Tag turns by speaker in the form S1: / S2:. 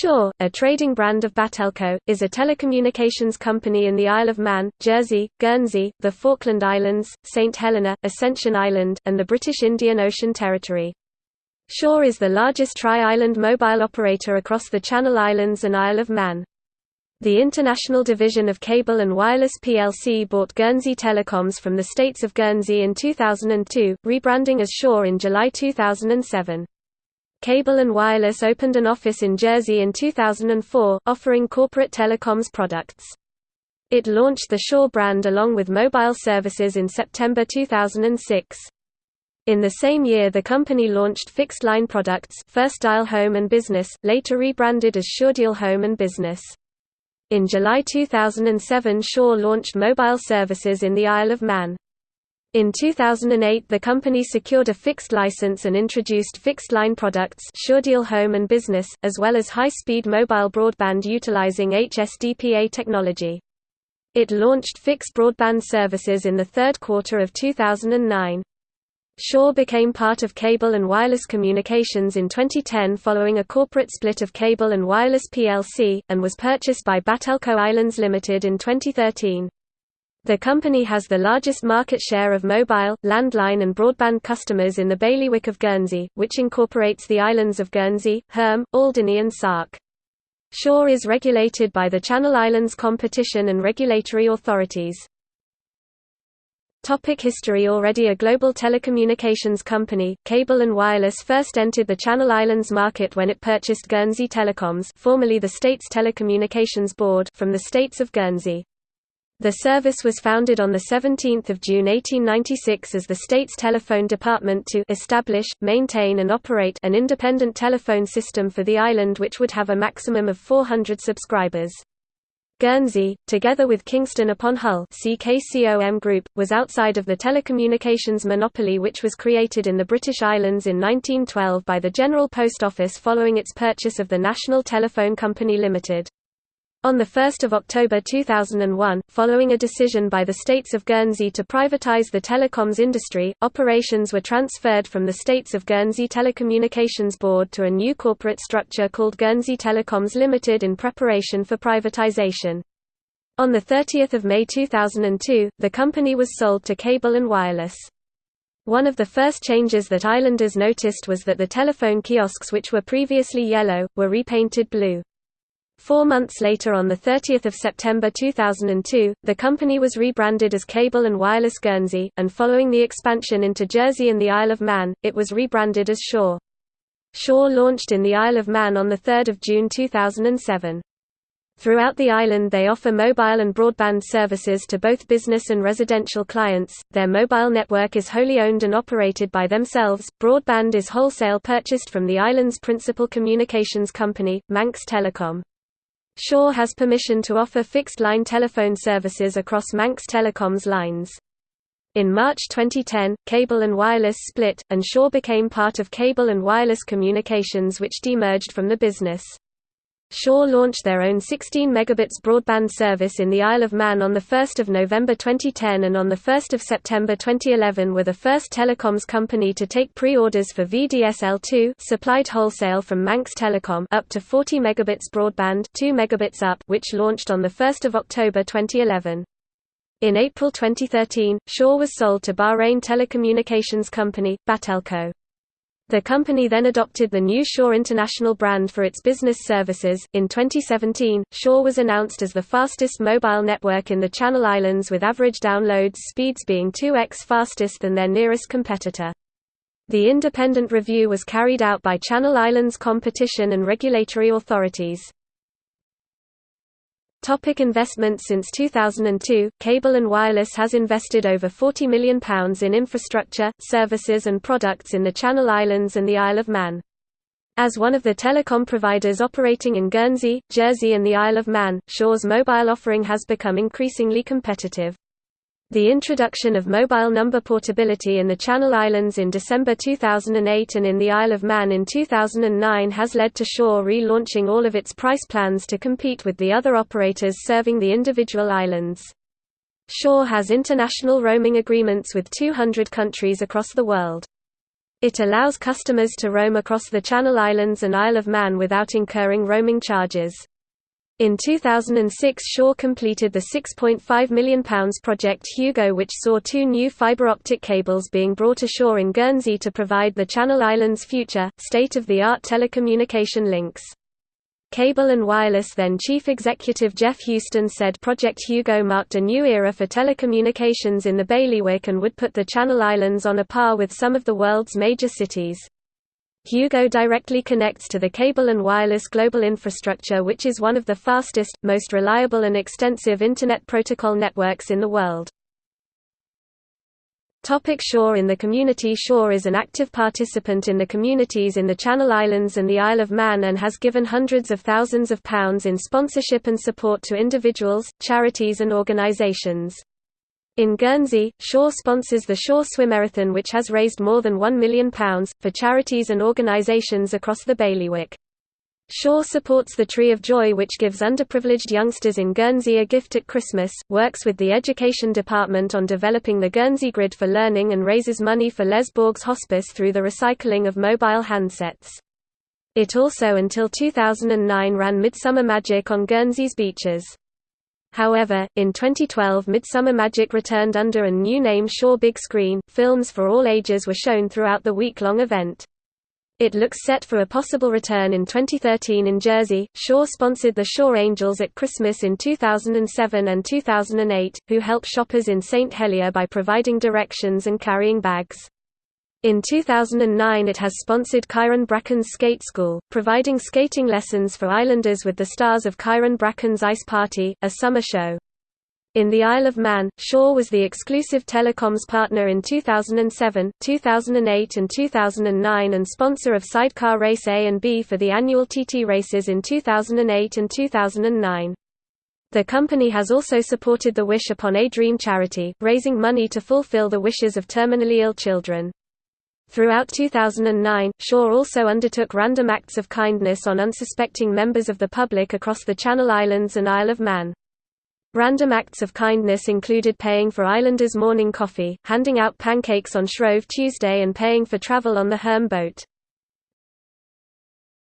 S1: Sure, a trading brand of Batelco, is a telecommunications company in the Isle of Man, Jersey, Guernsey, the Falkland Islands, St Helena, Ascension Island, and the British Indian Ocean Territory. Sure is the largest tri-island mobile operator across the Channel Islands and Isle of Man. The international division of Cable and Wireless plc bought Guernsey Telecoms from the States of Guernsey in 2002, rebranding as Sure in July 2007. Cable and Wireless opened an office in Jersey in 2004, offering corporate telecoms products. It launched the Sure brand along with mobile services in September 2006. In the same year the company launched fixed-line products First Dial Home and Business, later rebranded as SureDeal Home and Business. In July 2007 Sure launched mobile services in the Isle of Man. In 2008 the company secured a fixed license and introduced fixed-line products SureDeal Home and Business, as well as high-speed mobile broadband utilizing HSDPA technology. It launched fixed broadband services in the third quarter of 2009. Sure became part of Cable and Wireless Communications in 2010 following a corporate split of Cable and Wireless plc, and was purchased by Batelco Islands Limited in 2013. The company has the largest market share of mobile, landline and broadband customers in the bailiwick of Guernsey, which incorporates the islands of Guernsey, Herm, Alderney and Sark. Sure is regulated by the Channel Islands Competition and Regulatory Authorities. Topic history Already a global telecommunications company, Cable and Wireless first entered the Channel Islands market when it purchased Guernsey Telecoms formerly the States Telecommunications Board from the States of Guernsey. The service was founded on 17 June 1896 as the state's telephone department to establish, maintain and operate an independent telephone system for the island which would have a maximum of 400 subscribers. Guernsey, together with Kingston upon Hull's KCOM Group, was outside of the telecommunications monopoly which was created in the British Islands in 1912 by the General Post Office following its purchase of the National Telephone Company Limited. On 1 October 2001, following a decision by the States of Guernsey to privatise the telecoms industry, operations were transferred from the States of Guernsey Telecommunications Board to a new corporate structure called Guernsey Telecoms Limited in preparation for privatisation. On 30 May 2002, the company was sold to Cable and Wireless. One of the first changes that islanders noticed was that the telephone kiosks which were previously yellow, were repainted blue. Four months later on 30 September 2002, the company was rebranded as Cable and Wireless Guernsey, and following the expansion into Jersey and the Isle of Man, it was rebranded as Sure. Sure launched in the Isle of Man on 3 June 2007. Throughout the island they offer mobile and broadband services to both business and residential clients. Their mobile network is wholly owned and operated by themselves. Broadband is wholesale purchased from the island's principal communications company, Manx Telecom. Sure has permission to offer fixed-line telephone services across Manx Telecom's lines. In March 2010, Cable and Wireless split, and Sure became part of Cable and Wireless Communications which demerged from the business. Sure launched their own 16 megabits broadband service in the Isle of Man on 1 November 2010 and on 1 September 2011 were the first telecoms company to take pre-orders for VDSL2 supplied wholesale from Manx Telecom up to 40 megabits broadband 2 megabits up which launched on 1 October 2011. In April 2013, Sure was sold to Bahrain telecommunications company, Batelco. The company then adopted the new Sure International brand for its business services. In 2017, Sure was announced as the fastest mobile network in the Channel Islands with average downloads speeds being 2x fastest than their nearest competitor. The independent review was carried out by Channel Islands competition and regulatory authorities. Topic investment Since 2002, Cable and Wireless has invested over £40 million in infrastructure, services and products in the Channel Islands and the Isle of Man. As one of the telecom providers operating in Guernsey, Jersey and the Isle of Man, Sure's mobile offering has become increasingly competitive. The introduction of mobile number portability in the Channel Islands in December 2008 and in the Isle of Man in 2009 has led to Sure relaunching all of its price plans to compete with the other operators serving the individual islands. Sure has international roaming agreements with 200 countries across the world. It allows customers to roam across the Channel Islands and Isle of Man without incurring roaming charges. In 2006 Sure completed the £6.5 million project Hugo which saw two new fibre optic cables being brought ashore in Guernsey to provide the Channel Islands' future, state-of-the-art telecommunication links. Cable and Wireless then Chief Executive Jeff Houston said Project Hugo marked a new era for telecommunications in the bailiwick and would put the Channel Islands on a par with some of the world's major cities. Hugo directly connects to the cable and wireless global infrastructure which is one of the fastest, most reliable and extensive Internet protocol networks in the world. Topic Sure in the community Sure is an active participant in the communities in the Channel Islands and the Isle of Man and has given hundreds of thousands of pounds in sponsorship and support to individuals, charities and organisations. In Guernsey, Sure sponsors the Sure Swimerathon which has raised more than £1 million, for charities and organisations across the bailiwick. Sure supports the Tree of Joy which gives underprivileged youngsters in Guernsey a gift at Christmas, works with the Education Department on developing the Guernsey Grid for Learning and raises money for Les Bourgs Hospice through the recycling of mobile handsets. It also until 2009 ran Midsummer Magic on Guernsey's beaches. However, in 2012 Midsummer Magic returned under a new name Sure Big Screen. Films for all ages were shown throughout the week-long event. It looks set for a possible return in 2013 in Jersey. Sure sponsored the Sure Angels at Christmas in 2007 and 2008, who help shoppers in St Helier by providing directions and carrying bags. In 2009 it has sponsored Kyran Bracken's Skate School, providing skating lessons for islanders with the stars of Kyran Bracken's Ice Party, a summer show. In the Isle of Man, Sure was the exclusive telecoms partner in 2007, 2008 and 2009 and sponsor of Sidecar Race A and B for the annual TT races in 2008 and 2009. The company has also supported the Wish Upon a Dream charity, raising money to fulfill the wishes of terminally ill children. Throughout 2009, Sure also undertook random acts of kindness on unsuspecting members of the public across the Channel Islands and Isle of Man. Random acts of kindness included paying for Islanders' morning coffee, handing out pancakes on Shrove Tuesday and paying for travel on the Herm boat.